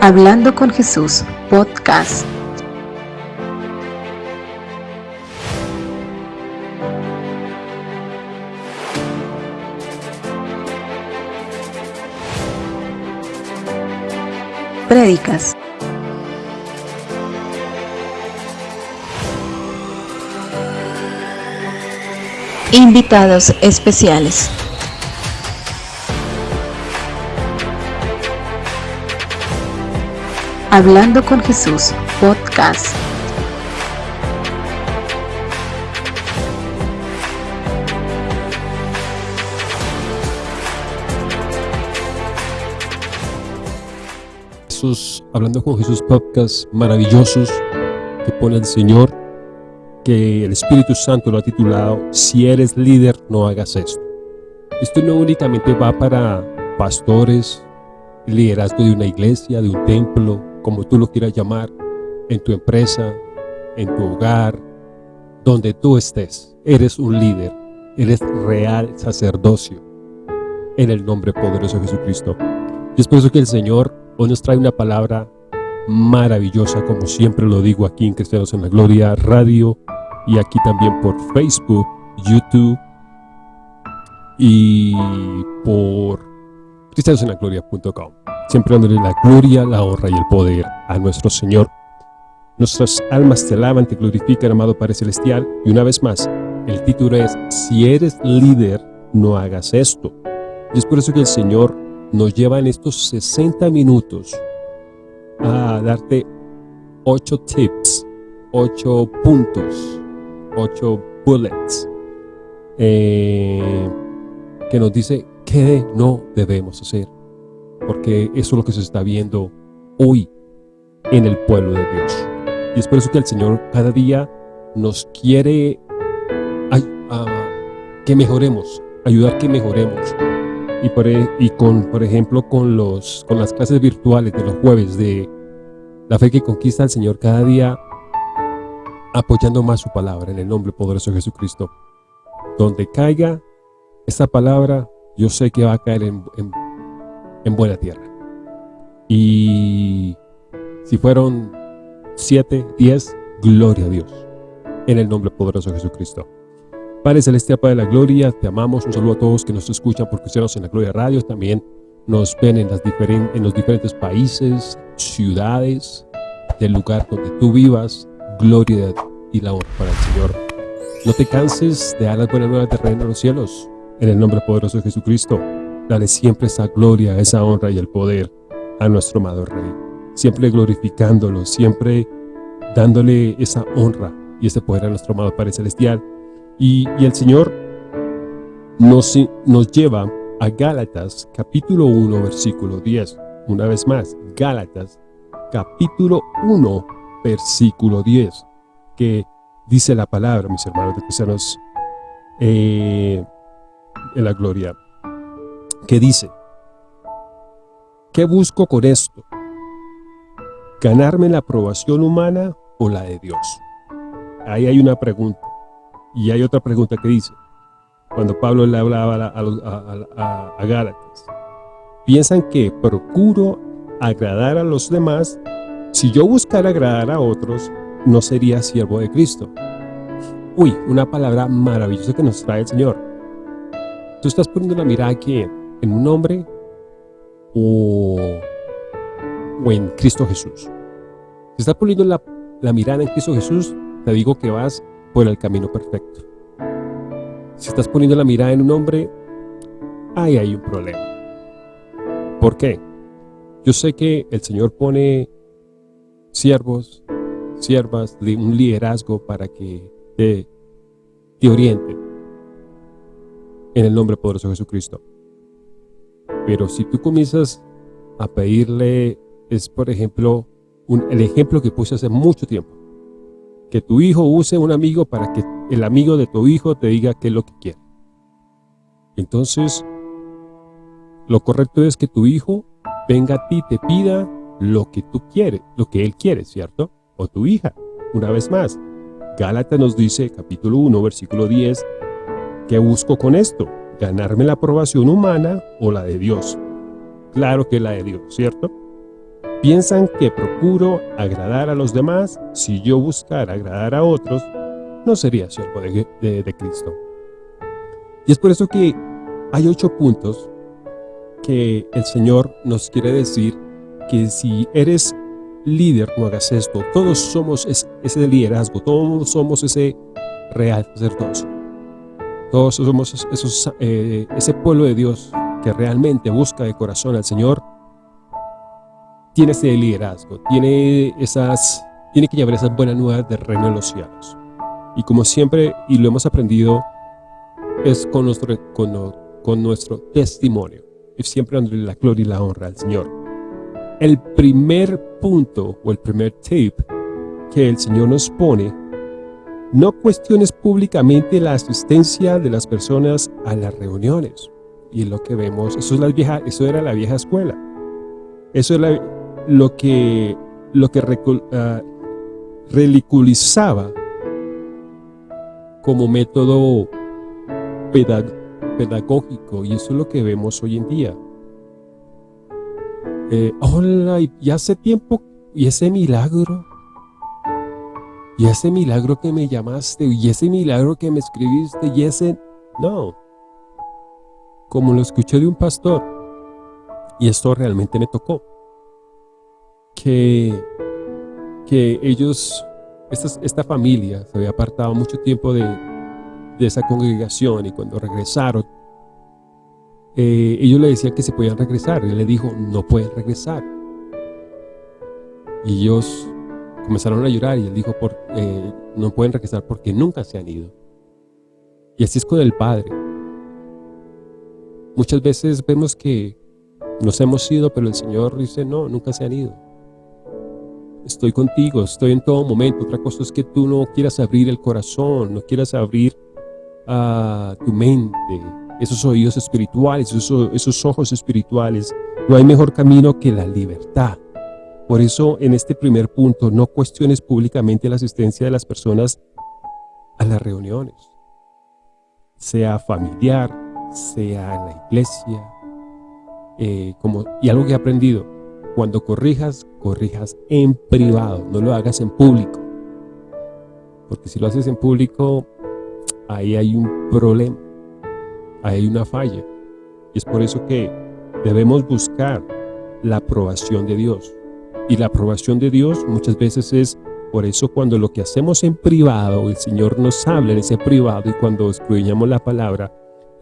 Hablando con Jesús, podcast. Prédicas. Invitados especiales. Hablando con Jesús, podcast. Hablando con Jesús podcast maravillosos que pone el Señor, que el Espíritu Santo lo ha titulado Si eres líder, no hagas esto. Esto no únicamente va para pastores, liderazgo de una iglesia, de un templo, como tú lo quieras llamar, en tu empresa, en tu hogar, donde tú estés. Eres un líder, eres real sacerdocio, en el nombre poderoso de Jesucristo. Y es por eso que el Señor hoy nos trae una palabra maravillosa, como siempre lo digo aquí en Cristianos en la Gloria Radio, y aquí también por Facebook, YouTube, y por cristianosenlagloria.com siempre dándole la gloria, la honra y el poder a nuestro Señor. Nuestras almas te alaban, te glorifican, amado Padre Celestial. Y una vez más, el título es, si eres líder, no hagas esto. Y es por eso que el Señor nos lleva en estos 60 minutos a darte 8 tips, 8 puntos, 8 bullets, eh, que nos dice qué no debemos hacer porque eso es lo que se está viendo hoy en el pueblo de Dios. Y es por eso que el Señor cada día nos quiere que mejoremos, ayudar que mejoremos. Y, por, e, y con, por ejemplo, con, los, con las clases virtuales de los jueves de la fe que conquista al Señor cada día, apoyando más su palabra en el nombre poderoso de Jesucristo. Donde caiga esta palabra, yo sé que va a caer en en buena tierra. Y si fueron siete, diez, gloria a Dios. En el nombre poderoso de Jesucristo. Padre Celestial, Padre de la Gloria, te amamos. Un saludo a todos que nos escuchan por Cristianos en la Gloria Radio. También nos ven en, las en los diferentes países, ciudades, del lugar donde tú vivas. Gloria y la honra para el Señor. No te canses de dar las buenas nuevas de reino en los cielos. En el nombre poderoso de Jesucristo. Dale siempre esa gloria, esa honra y el poder a nuestro amado Rey. Siempre glorificándolo, siempre dándole esa honra y ese poder a nuestro amado Padre Celestial. Y, el Señor nos, nos lleva a Gálatas capítulo 1 versículo 10. Una vez más, Gálatas capítulo 1 versículo 10. Que dice la palabra, mis hermanos de cristianos, eh, en la gloria que dice, ¿qué busco con esto? ¿Ganarme la aprobación humana o la de Dios? Ahí hay una pregunta. Y hay otra pregunta que dice, cuando Pablo le hablaba a, a, Gálatas, piensan que procuro agradar a los demás, si yo buscara agradar a otros, no sería siervo de Cristo. Uy, una palabra maravillosa que nos trae el Señor. Tú estás poniendo la mirada aquí en un hombre o, en Cristo Jesús. Si estás poniendo la, la mirada en Cristo Jesús, te digo que vas por el camino perfecto. Si estás poniendo la mirada en un hombre, ahí hay un problema. ¿Por qué? Yo sé que el Señor pone siervos, siervas, un liderazgo para que te, te orienten en el nombre poderoso de Jesucristo. Pero si tú comienzas a pedirle, es por ejemplo, el ejemplo que puse hace mucho tiempo. Que tu hijo use un amigo para que el amigo de tu hijo te diga qué es lo que quiere. Entonces, lo correcto es que tu hijo venga a ti te pida lo que tú quieres, lo que él quiere, ¿cierto? O tu hija, una vez más. Gálatas nos dice, capítulo 1, versículo 10, ¿qué busco con esto? Ganarme la aprobación humana o la de Dios. Claro que la de Dios, ¿cierto? piensan que procuro agradar a los demás, si yo buscara agradar a otros, no sería siervo de, de Cristo. Y es por eso que hay ocho puntos que el Señor nos quiere decir que si eres líder, no hagas esto. Todos somos ese liderazgo, todos somos ese real sacerdocio. Todos somos esos, eh, ese pueblo de Dios que realmente busca de corazón al Señor. Tiene ese liderazgo, tiene, esas, tiene que llevar esas buenas nuevas de reino de los cielos. Y como siempre, y lo hemos aprendido, es con nuestro, con nuestro testimonio. Y siempre dándole la gloria y la honra al Señor. El primer punto o el primer tip que el Señor nos pone, no cuestiones públicamente la asistencia de las personas a las reuniones. Y es lo que vemos, eso, es la vieja, eso era la vieja escuela. Eso era lo que, lo que reliculizaba como método pedagógico y eso es lo que vemos hoy en día. Eh, hola, y hace tiempo, y ese milagro, y ese milagro que me llamaste, y ese milagro que me escribiste, y ese, no. Como lo escuché de un pastor, y esto realmente me tocó, que, que ellos, esta, esta familia se había apartado mucho tiempo de, de esa congregación, y cuando regresaron, eh, ellos le decían que se podían regresar. Y él le dijo, no pueden regresar. Y ellos comenzaron a llorar y él dijo, por, eh, no pueden regresar porque nunca se han ido. Y así es con el Padre. Muchas veces vemos que nos hemos ido, pero el Señor dice, no, nunca se han ido. Estoy contigo, estoy en todo momento. Otra cosa es que tú no quieras abrir el corazón, no quieras abrir a ah, tu mente, esos oídos espirituales, esos, ojos espirituales. No hay mejor camino que la libertad. Por eso, en este primer punto, no cuestiones públicamente la asistencia de las personas a las reuniones. Sea familiar, sea en la iglesia. Eh, y algo que he aprendido, cuando corrijas, corrijas en privado, no lo hagas en público. Porque si lo haces en público, ahí hay un problema hay una falla. Y es por eso que debemos buscar la aprobación de Dios. Y la aprobación de Dios muchas veces es por eso cuando lo que hacemos en privado, el Señor nos habla en ese privado y cuando escudriñamos la palabra,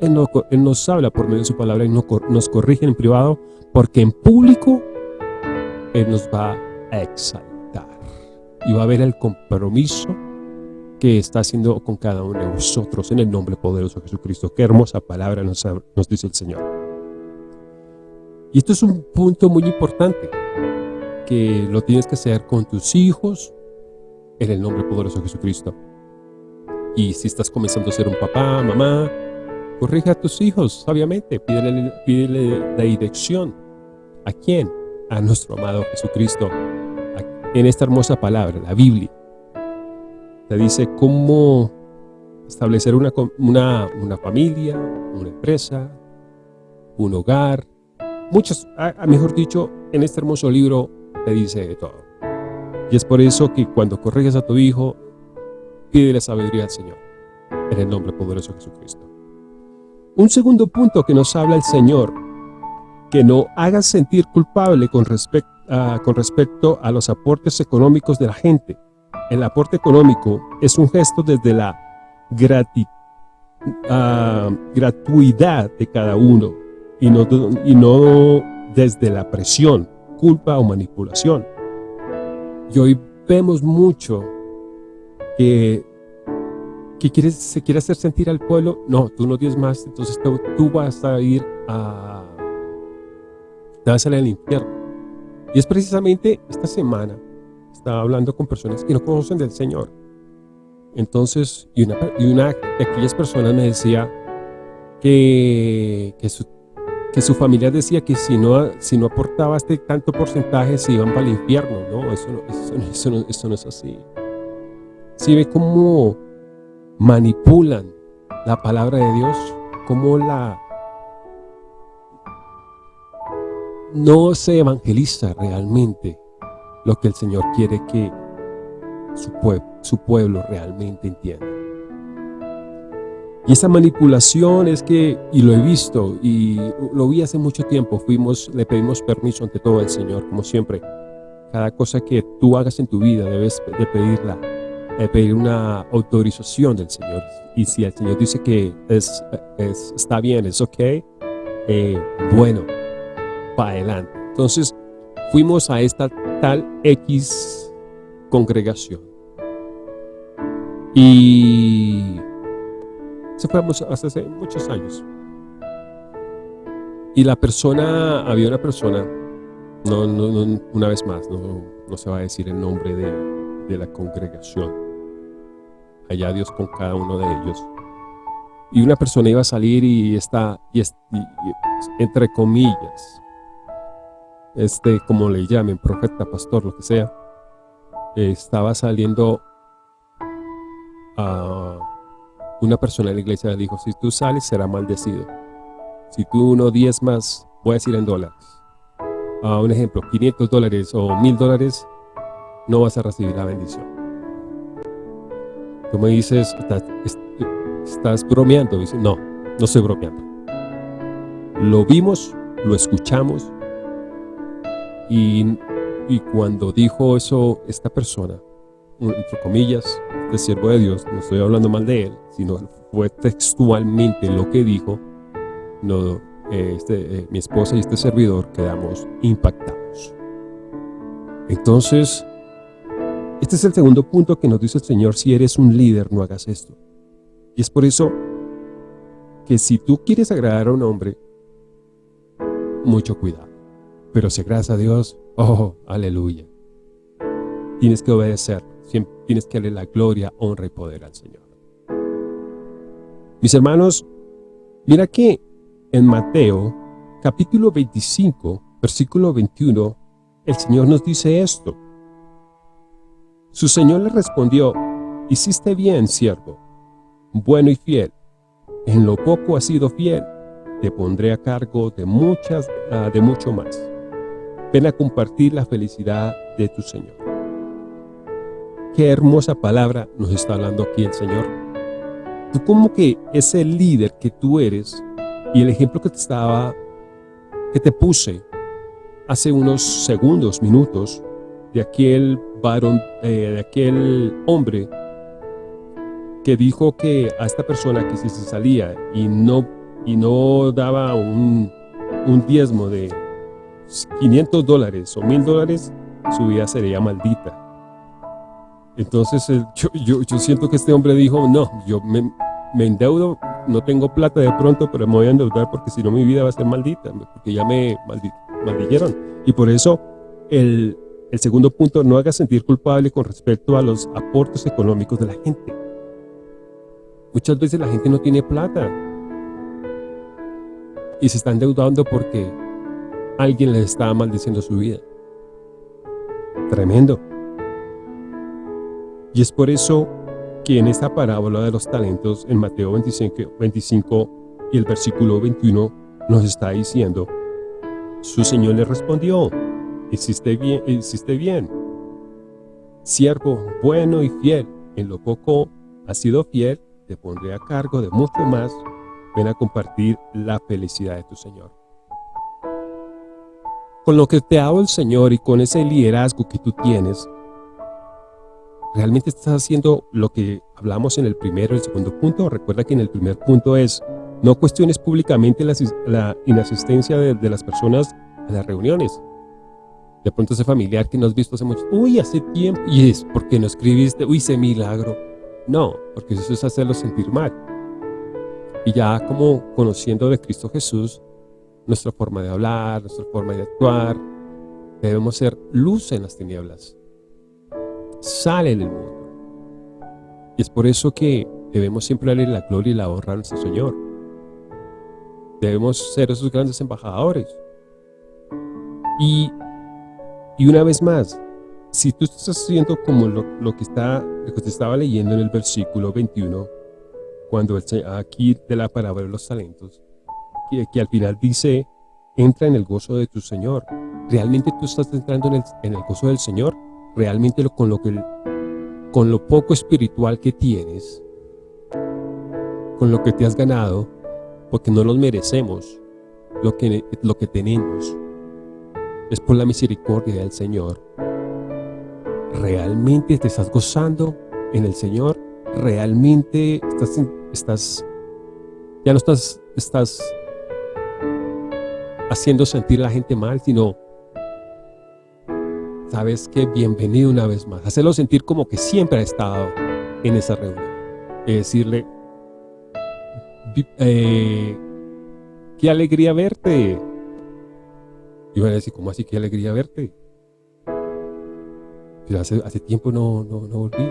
Él, nos habla por medio de su palabra y nos corrige en privado, porque en público Él nos va a exaltar. Y va a haber el compromiso que está haciendo con cada uno de vosotros en el nombre poderoso de Jesucristo. Qué hermosa palabra nos, nos dice el Señor. Y esto es un punto muy importante, que lo tienes que hacer con tus hijos en el nombre poderoso de Jesucristo. Y si estás comenzando a ser un papá, mamá, corrige a tus hijos, sabiamente, pídele, pídele la dirección. ¿A quién? A nuestro amado Jesucristo. En esta hermosa palabra, la Biblia te dice cómo establecer una, una, una familia, una empresa, un hogar. Muchos, a, mejor dicho, en este hermoso libro te dice de todo. Y es por eso que cuando corriges a tu hijo, pídele sabiduría al Señor, en el nombre poderoso de Jesucristo. Un segundo punto que nos habla el Señor, que no hagas sentir culpable con, respecto con respecto a los aportes económicos de la gente el aporte económico es un gesto desde la ah, gratuidad de cada uno y no, y no desde la presión, culpa o manipulación. Y hoy vemos mucho que, que se quiere hacer sentir al pueblo, no, tú no tienes más, entonces tú, vas a ir a, te vas a salir al infierno. Y es precisamente esta semana estaba hablando con personas que no conocen del Señor. Entonces, y una, y una de aquellas personas me decía que, que, su, que su familia decía que si no, si no aportaba este tanto porcentaje se iban para el infierno. No, eso no, eso, no, eso no es así. Si ve cómo manipulan la palabra de Dios, cómo la no se evangeliza realmente lo que el Señor quiere que su, su pueblo realmente entienda. Y esa manipulación es que, y lo he visto, y lo vi hace mucho tiempo, fuimos, le pedimos permiso ante todo el Señor, como siempre. Cada cosa que tú hagas en tu vida debes de pedirla, de pedir una autorización del Señor. Y si el Señor dice que es, está bien, es ok, eh, bueno, para adelante. Entonces, fuimos a esta tal X congregación. Y se fue hace muchos años. Y la persona, había una persona, no, no, una vez más, no, no, se va a decir el nombre de, de la congregación. Allá Dios con cada uno de ellos. Y una persona iba a salir y está, entre comillas, este, como le llamen, profeta, pastor, lo que sea, estaba saliendo a una persona en la iglesia le dijo, si tú sales será maldecido. Si tú no más, voy a decir en dólares. a un ejemplo, 500 dólares o 1000 dólares, no vas a recibir la bendición. Tú me dices, estás, estás bromeando. Dice, no, no estoy bromeando. Lo vimos, lo escuchamos y, y cuando dijo eso esta persona, entre comillas, de siervo de Dios, no estoy hablando mal de él, sino fue textualmente lo que dijo, no, este, eh, mi esposa y este servidor quedamos impactados. Entonces, este es el segundo punto que nos dice el Señor, si eres un líder, no hagas esto. Y es por eso que si tú quieres agradar a un hombre, mucho cuidado. Pero si agradas a Dios, oh, aleluya. Tienes que obedecer tienes que darle la gloria, honra y poder al Señor. Mis hermanos, mira que en Mateo, capítulo 25, versículo 21, el Señor nos dice esto. Su Señor le respondió, hiciste bien, siervo, bueno y fiel. En lo poco has sido fiel, te pondré a cargo de muchas, ah, de mucho más. Ven a compartir la felicidad de tu Señor. Qué hermosa palabra nos está hablando aquí el Señor. Tú como que ese líder que tú eres y el ejemplo que te estaba, que te puse hace unos segundos, minutos, de aquel varón, eh, de aquel hombre que dijo que a esta persona que si se salía y no, y no daba un, un diezmo de 500 dólares o 1000 dólares, su vida sería maldita. Entonces yo, yo, siento que este hombre dijo, no, yo me, me, endeudo, no tengo plata de pronto, pero me voy a endeudar porque si no mi vida va a ser maldita, porque ya me maldijeron. Y por eso el, el segundo punto, no haga sentir culpable con respecto a los aportes económicos de la gente. Muchas veces la gente no tiene plata y se está endeudando porque alguien les está maldiciendo su vida. Tremendo. Y es por eso que en esta parábola de los talentos, en Mateo 25, 25 y el versículo 21, nos está diciendo, su Señor le respondió, hiciste bien, hiciste bien, siervo bueno y fiel, en lo poco has sido fiel, te pondré a cargo de mucho más, ven a compartir la felicidad de tu Señor. Con lo que te hago el Señor y con ese liderazgo que tú tienes, ¿Realmente estás haciendo lo que hablamos en el primero y segundo punto? Recuerda que en el primer punto es, no cuestiones públicamente la, inasistencia de, las personas a las reuniones. De pronto ese familiar que no has visto hace mucho, uy, hace tiempo, y es porque no escribiste, uy, ese milagro. No, porque eso es hacerlo sentir mal. Y ya como conociendo de Cristo Jesús, nuestra forma de hablar, nuestra forma de actuar, debemos ser luz en las tinieblas sale del mundo. Y es por eso que debemos siempre darle la gloria y la honra a nuestro Señor. Debemos ser esos grandes embajadores. Y, y una vez más, si tú estás haciendo como lo, que está, lo que te estaba leyendo en el versículo 21, cuando el, aquí de la palabra de los talentos, que, que al final dice entra en el gozo de tu Señor. ¿Realmente tú estás entrando en el, en el gozo del Señor? ¿Realmente lo, con, lo que, con lo poco espiritual que tienes, con lo que te has ganado, porque no nos merecemos lo que, lo que tenemos, es por la misericordia del Señor. ¿Realmente te estás gozando en el Señor? ¿Realmente estás, estás ya no estás, estás haciendo sentir a la gente mal, sino sabes que bienvenido una vez más. Hacerlo sentir como que siempre ha estado en esa reunión. Y decirle, eh, qué alegría verte. Y van a decir, ¿cómo así qué alegría verte? Pero hace, hace tiempo no, no, no volví.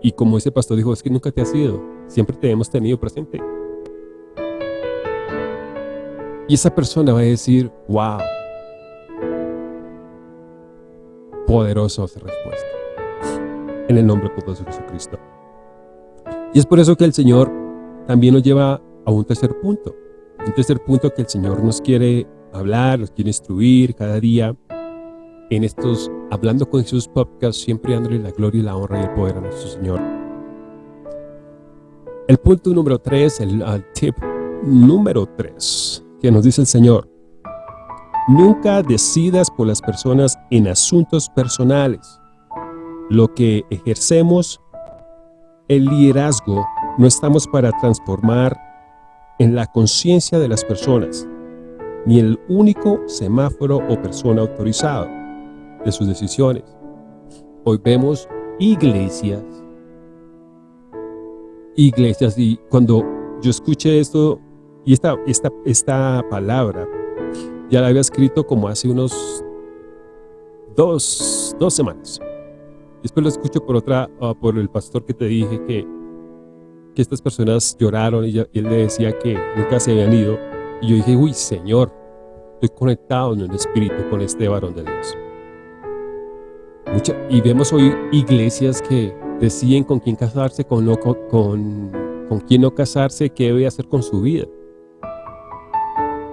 Y como ese pastor dijo, es que nunca te has ido, siempre te hemos tenido presente. Y esa persona va a decir, wow, poderosa respuesta. En el nombre poderoso de Jesucristo. Y es por eso que el Señor también nos lleva a un tercer punto. Un tercer punto que el Señor nos quiere hablar, nos quiere instruir cada día en estos Hablando con Jesús podcast, siempre dándole la gloria y la honra y el poder a nuestro Señor. El punto número tres, el tip número tres, que nos dice el Señor. Nunca decidas por las personas en asuntos personales. Lo que ejercemos, el liderazgo, no estamos para transformar en la conciencia de las personas, ni el único semáforo o persona autorizado de sus decisiones. Hoy vemos iglesias, iglesias, y cuando yo escuché esto, y esta, esta, esta palabra, ya la había escrito como hace unos dos, dos semanas. Después lo escucho por otra, ah, por el pastor que te dije que, que estas personas lloraron y, él le decía que nunca se habían ido. Y yo dije, uy, Señor, estoy conectado en el espíritu con este varón de Dios. y vemos hoy iglesias que deciden con quién casarse, con, no, con, con quién no casarse, qué debe hacer con su vida.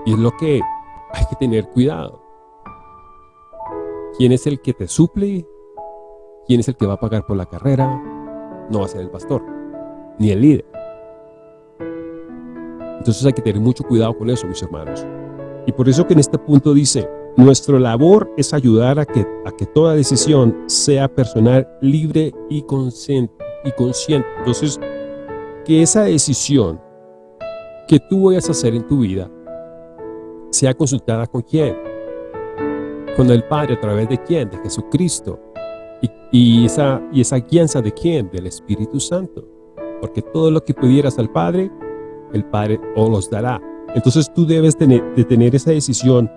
Y es lo que hay que tener cuidado. ¿Quién es el que te suple? ¿Quién es el que va a pagar por la carrera? No va a ser el pastor, ni el líder. Entonces hay que tener mucho cuidado con eso, mis hermanos. Y por eso que en este punto dice, nuestra labor es ayudar a que, a que toda decisión sea personal, libre y consciente, y consciente. Entonces, que esa decisión que tú vayas a hacer en tu vida sea consultada con quién, con el Padre a través de quién, de Jesucristo. Y, esa, y esa de quién, del Espíritu Santo. Porque todo lo que pudieras al Padre, el Padre os los dará. Entonces tú debes tener, tener esa decisión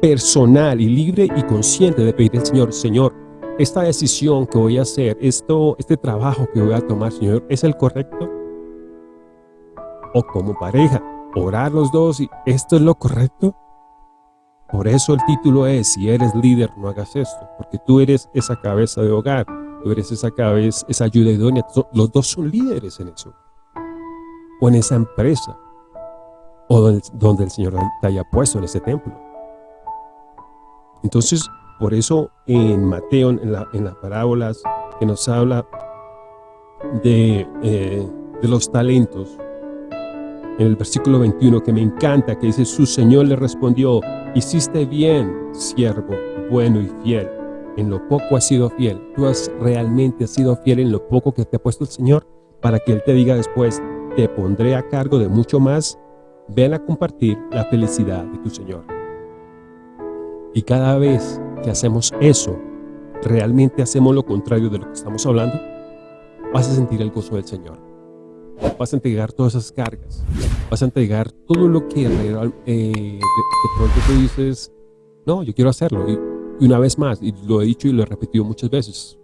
personal y libre y consciente de pedir al Señor, Señor, esta decisión que voy a hacer, esto, este trabajo que voy a tomar, Señor, ¿es el correcto? O como pareja, orar los dos y ¿esto es lo correcto? Por eso el título es, si eres líder, no hagas esto, porque tú eres esa cabeza de hogar, tú eres esa cabeza, esa ayuda idónea, los dos son líderes en eso, o en esa empresa, o donde, el Señor te haya puesto en ese templo. Entonces, por eso en Mateo, en, las parábolas que nos habla de, eh, de los talentos, en el versículo 21 que me encanta, que dice, su Señor le respondió, hiciste bien, siervo, bueno y fiel. En lo poco has sido fiel. Tú has realmente sido fiel en lo poco que te ha puesto el Señor para que Él te diga después, te pondré a cargo de mucho más. Ven a compartir la felicidad de tu Señor. Y cada vez que hacemos eso, realmente hacemos lo contrario de lo que estamos hablando, vas a sentir el gozo del Señor vas a entregar todas esas cargas, vas a entregar todo lo que eh, de, pronto tú dices, no, yo quiero hacerlo. Y, una vez más, y lo he dicho y lo he repetido muchas veces,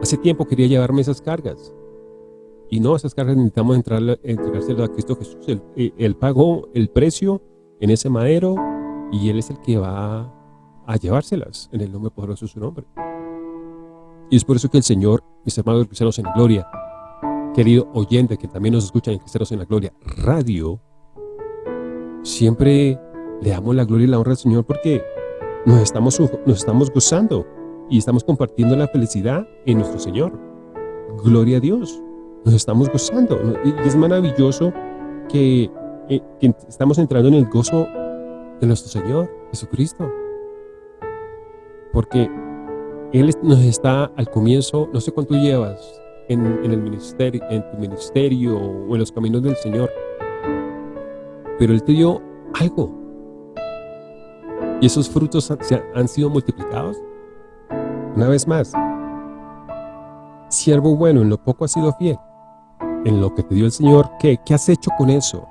hace tiempo quería llevarme esas cargas. Y no, esas cargas necesitamos entrar, entregárselas a Cristo Jesús. Él, eh, él, pagó el precio en ese madero y Él es el que va a llevárselas en el nombre poderoso de su nombre. Y es por eso que el Señor, mis hermanos cristianos en gloria, querido oyente que también nos escucha en Cristeros en la Gloria Radio, siempre le damos la gloria y la honra al Señor porque nos estamos, nos estamos gozando y estamos compartiendo la felicidad en nuestro Señor. Gloria a Dios. Nos estamos gozando. Y es maravilloso eh, que estamos entrando en el gozo de nuestro Señor, Jesucristo. Porque Él nos está al comienzo, no sé cuánto llevas en, el ministerio, en tu ministerio o en los caminos del Señor, pero Él te dio algo. Y esos frutos han, sido multiplicados. Una vez más, siervo bueno, en lo poco has sido fiel. En lo que te dio el Señor, ¿qué? ¿Qué has hecho con eso?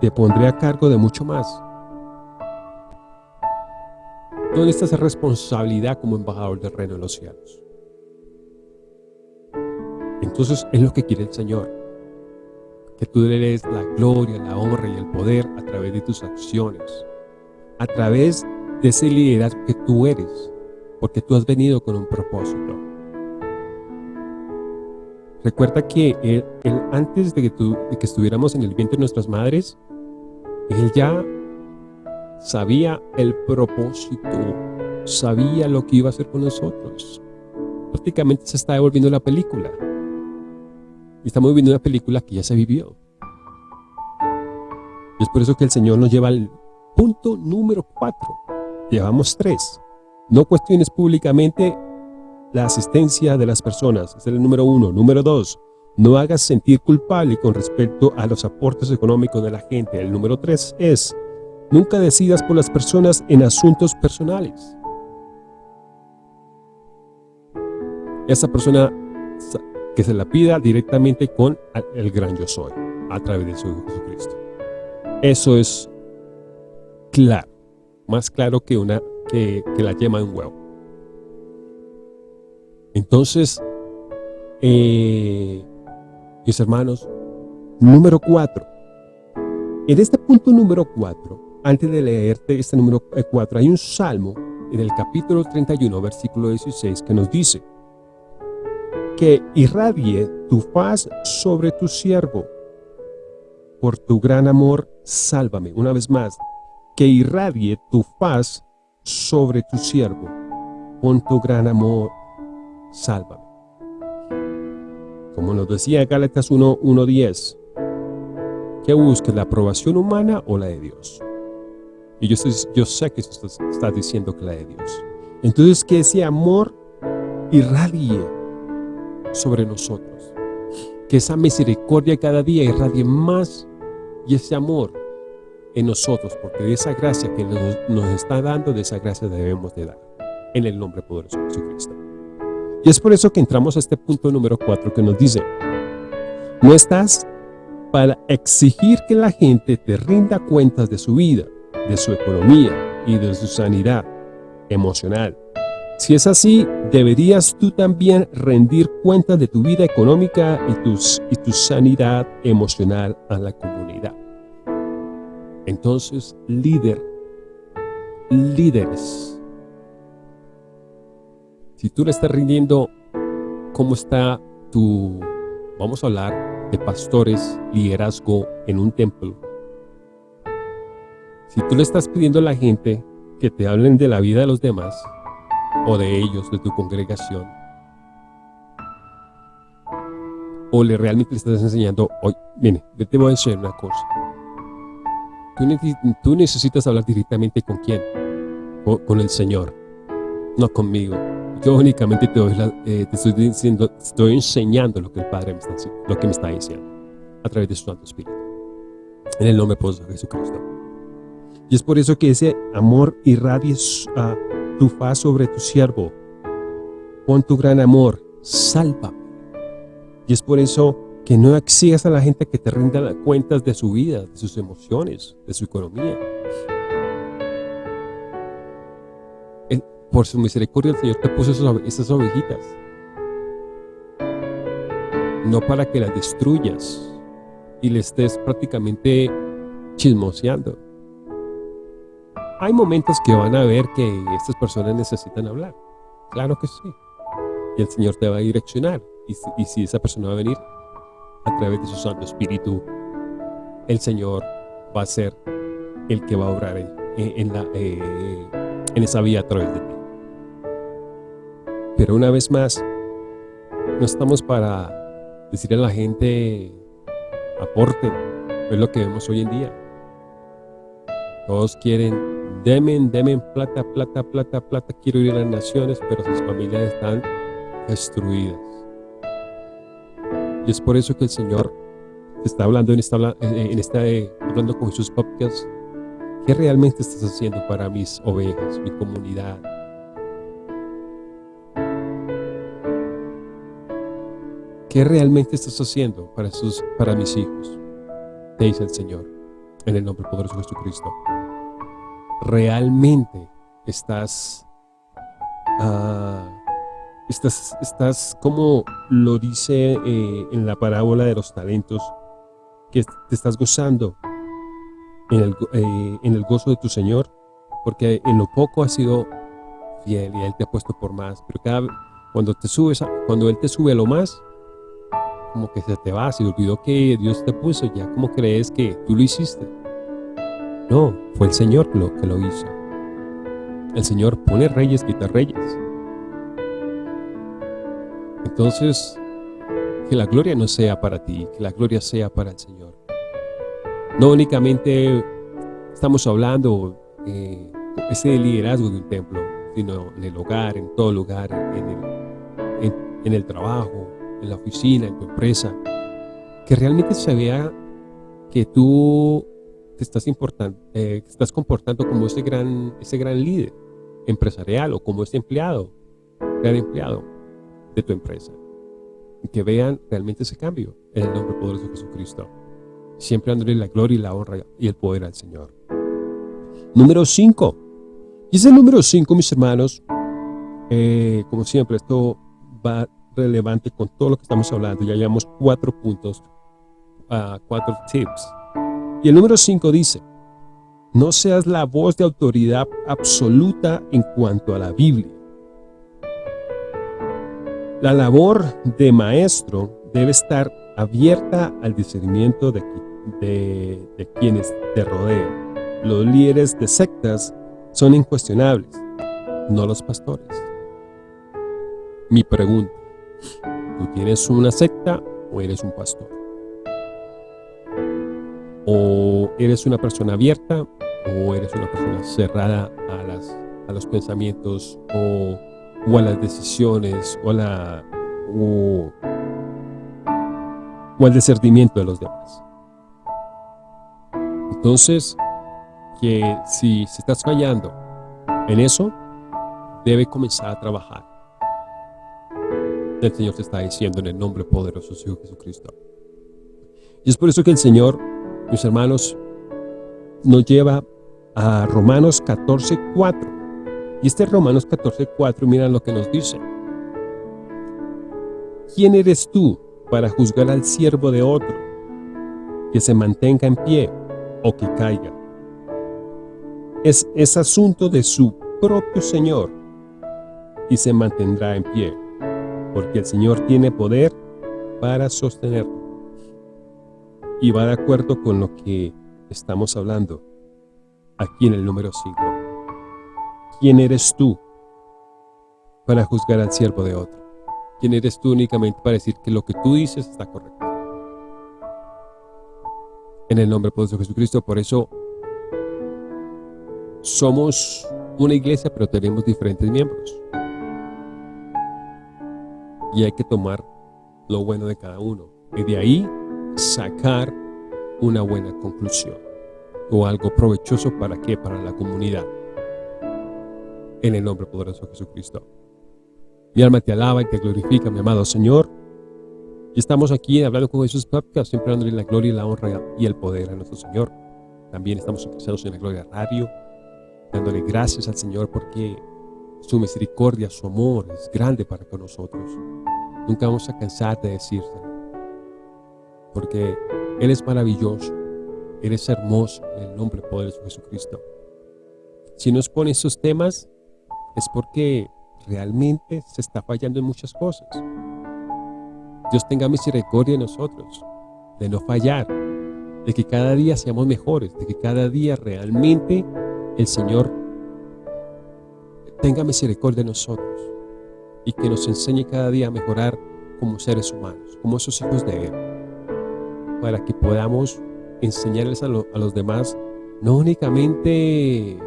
Te pondré a cargo de mucho más. ¿Dónde está esa responsabilidad como embajador del reino de los cielos? Entonces es lo que quiere el Señor. Que tú le des la gloria, la honra y el poder a través de tus acciones. A través de ese liderazgo que tú eres. Porque tú has venido con un propósito. Recuerda que antes de que, de que estuviéramos en el vientre de nuestras madres, Él ya sabía el propósito, sabía lo que iba a hacer con nosotros. Prácticamente se está devolviendo la película. Estamos viviendo una película que ya se vivió. Y es por eso que el Señor nos lleva al punto número cuatro. Llevamos tres. No cuestiones públicamente la asistencia de las personas. es el número uno. Número dos, no hagas sentir culpable con respecto a los aportes económicos de la gente. El número tres es, Nunca decidas por las personas en asuntos personales. Esa persona que se la pida directamente con el gran yo soy, a través de su Jesucristo. Eso es claro, más claro que, una, que, la yema de un huevo. Entonces, eh, mis hermanos, número cuatro. En este punto número cuatro, antes de leerte este número 4, hay un salmo en el capítulo 31, versículo 16, que nos dice que irradie tu faz sobre tu siervo. Por tu gran amor, sálvame. Una vez más, que irradie tu faz sobre tu siervo. Con tu gran amor, sálvame. Como nos decía Gálatas 1.10, que busques la aprobación humana o la de Dios. Y yo, yo sé que estás, está diciendo que la de Dios. Entonces que ese amor irradie sobre nosotros. Que esa misericordia cada día irradie más y ese amor en nosotros, porque de esa gracia que nos, está dando, de esa gracia debemos de dar, en el nombre poderoso de Jesucristo. Y es por eso que entramos a este punto número 4 que nos dice, no estás para exigir que la gente te rinda cuentas de su vida, de su economía y de su sanidad emocional. Si es así, deberías tú también rendir cuentas de tu vida económica y, tus, y tu sanidad emocional a la comunidad. Entonces, líder, líderes, si tú le estás rindiendo cómo está tu, vamos a hablar de pastores, liderazgo en un templo, si tú le estás pidiendo a la gente que te hablen de la vida de los demás, o de ellos, de tu congregación, o le realmente le estás enseñando, hoy, mire, te voy a enseñar una cosa. Tú, necesitas hablar directamente con quién, con, el Señor, no conmigo. Yo únicamente te, eh, te estoy diciendo, estoy enseñando lo que el Padre me está, lo que me está diciendo, a través de su Santo Espíritu. En el nombre de Jesucristo. Y es por eso que ese amor irradie a tu faz sobre tu siervo. Pon tu gran amor, salva. Y es por eso que no exigas a la gente que te rinda cuentas de su vida, de sus emociones, de su economía. por su misericordia el Señor te puso esas ovejitas. No para que las destruyas y le estés prácticamente chismoseando hay momentos que van a ver que estas personas necesitan hablar. Claro que sí. Y el Señor te va a direccionar. Y si, esa persona va a venir, a través de su Santo Espíritu, el Señor va a ser el que va a obrar en, eh, esa vía a través de ti. Pero una vez más, no estamos para decirle a la gente, aporte, es lo que vemos hoy en día. Todos quieren, demen, demen plata, plata, plata, plata, quiero ir a las naciones, pero sus familias están destruidas. Y es por eso que el Señor está hablando en esta, eh, hablando con sus Podcast. ¿Qué realmente estás haciendo para mis ovejas, mi comunidad? ¿Qué realmente estás haciendo para, sus, para mis hijos? Te dice el Señor, en el nombre poderoso de Jesucristo. ¿Realmente estás uh, Estás, estás como lo dice eh, en la parábola de los talentos, que te estás gozando en el, eh, en el gozo de tu Señor, porque en lo poco has sido fiel y Él te ha puesto por más. Pero cada cuando te subes, cuando Él te sube lo más, como que se te va, se olvidó que Dios te puso, ya como crees que tú lo hiciste. No, fue el Señor lo, que lo hizo. El Señor pone reyes, quita reyes. Entonces, que la gloria no sea para ti, que la gloria sea para el Señor. No únicamente estamos hablando eh, ese liderazgo de un templo, sino en el hogar, en todo lugar, en el, trabajo, en la oficina, en tu empresa. Que realmente se vea que tú te estás, eh, estás comportando como ese gran, ese gran líder empresarial o como ese empleado, gran empleado de tu empresa. Y que vean realmente ese cambio en el nombre poderoso de Jesucristo. Siempre dándole la gloria y la honra y el poder al Señor. Número 5. Y ese número 5, mis hermanos, eh, como siempre, esto va relevante con todo lo que estamos hablando. Ya llevamos cuatro puntos, uh, cuatro tips. Y el número 5 dice, no seas la voz de autoridad absoluta en cuanto a la Biblia la labor de maestro debe estar abierta al discernimiento de, de, quienes te rodean. Los líderes de sectas son incuestionables, no los pastores. Mi pregunta, ¿tú tienes una secta o eres un pastor? ¿O eres una persona abierta o eres una persona cerrada a, las, a los pensamientos o a las decisiones o, la, o, al discernimiento de los demás. Entonces, que si, si estás fallando en eso, debe comenzar a trabajar. El Señor te está diciendo en el nombre poderoso de su Jesucristo. Y es por eso que el Señor, mis hermanos, nos lleva a Romanos 14, 4. Y este Romanos 14.4, mira lo que nos dice. ¿Quién eres tú para juzgar al siervo de otro, que se mantenga en pie o que caiga? Es, es asunto de su propio Señor y se mantendrá en pie, porque el Señor tiene poder para sostenerlo. Y va de acuerdo con lo que estamos hablando aquí en el número 5. ¿Quién eres tú para juzgar al siervo de otro? ¿Quién eres tú únicamente para decir que lo que tú dices está correcto? En el nombre de Jesucristo, por eso somos una iglesia, pero tenemos diferentes miembros. Y hay que tomar lo bueno de cada uno. Y de ahí sacar una buena conclusión. O algo provechoso para qué? Para la comunidad en el nombre poderoso de Jesucristo. Mi alma te alaba y te glorifica, mi amado Señor. Y estamos aquí hablando con Jesús Podcast, siempre dándole la gloria la honra y el poder a nuestro Señor. También estamos interesados en la Gloria Radio, dándole gracias al Señor porque su misericordia, su amor es grande para con nosotros. Nunca vamos a cansar de decírselo, porque Él es maravilloso, Él es hermoso en el nombre poderoso de Jesucristo. Si nos pone esos temas, es porque realmente se está fallando en muchas cosas. Dios tenga misericordia de nosotros. de no fallar, de que cada día seamos mejores, de que cada día realmente el Señor tenga misericordia de nosotros y que nos enseñe cada día a mejorar como seres humanos, como esos hijos de Él, para que podamos enseñarles a, los demás, no únicamente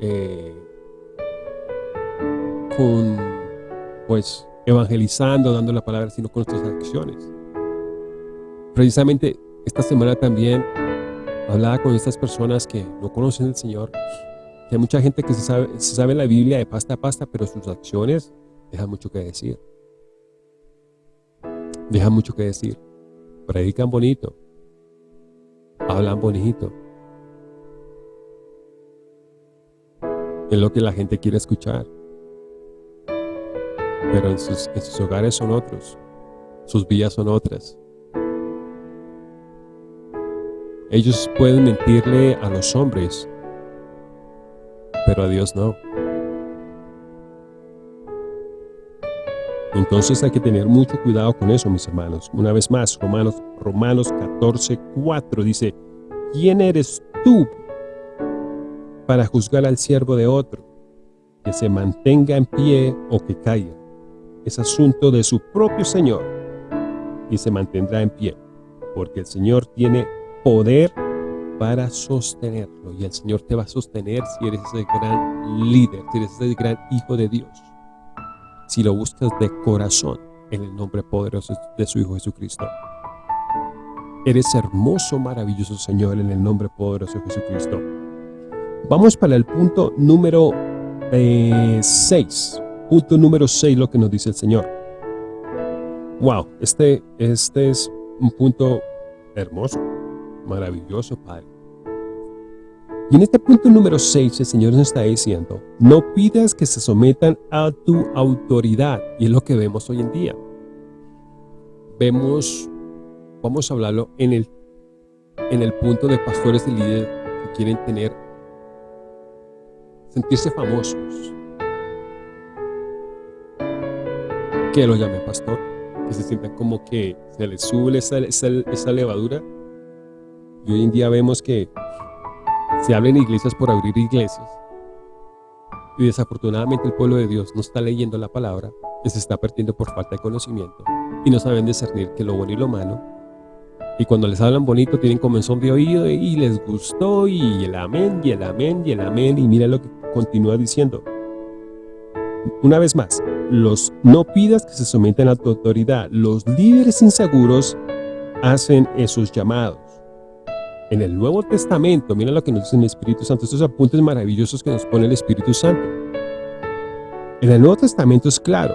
eh, con, pues, evangelizando, dando la palabra, sino con nuestras acciones. Precisamente esta semana también hablaba con estas personas que no conocen al Señor, hay mucha gente que se sabe, se sabe la Biblia de pasta a pasta, pero sus acciones dejan mucho que decir. Dejan mucho que decir. Predican bonito. Hablan bonito. Es lo que la gente quiere escuchar. Pero en sus, en sus hogares son otros. Sus vidas son otras. Ellos pueden mentirle a los hombres, pero a Dios no. Entonces hay que tener mucho cuidado con eso, mis hermanos. Una vez más, Romanos, Romanos 14, 4 dice, ¿quién eres tú para juzgar al siervo de otro? Que se mantenga en pie o que caiga. Es asunto de su propio Señor y se mantendrá en pie, porque el Señor tiene poder para sostenerlo y el Señor te va a sostener si eres ese gran líder, si eres ese gran hijo de Dios si lo buscas de corazón en el nombre poderoso de su Hijo Jesucristo. Eres hermoso, maravilloso Señor en el nombre poderoso de Jesucristo. Vamos para el punto número 6. Eh, punto número 6, lo que nos dice el Señor. Wow, este, este es un punto hermoso, maravilloso, Padre. Y en este punto número 6 el Señor nos está diciendo, no pidas que se sometan a tu autoridad. Y es lo que vemos hoy en día. Vemos, vamos a hablarlo en el, en el punto de pastores y líderes que quieren tener, sentirse famosos. Que lo llame pastor, que se sientan como que se les sube esa, esa, esa levadura. Y hoy en día vemos que se habla en iglesias por abrir iglesias. Y desafortunadamente el pueblo de Dios no está leyendo la palabra, que se está perdiendo por falta de conocimiento. Y no saben discernir que lo bueno y lo malo. Y cuando les hablan bonito tienen comenzón de oído y les gustó y el amén y el amén y el amén. Y mira lo que continúa diciendo. Una vez más, los no pidas que se sometan a tu autoridad. Los líderes inseguros hacen esos llamados en el Nuevo Testamento, mira lo que nos dice el Espíritu Santo, estos apuntes maravillosos que nos pone el Espíritu Santo. En el Nuevo Testamento es claro,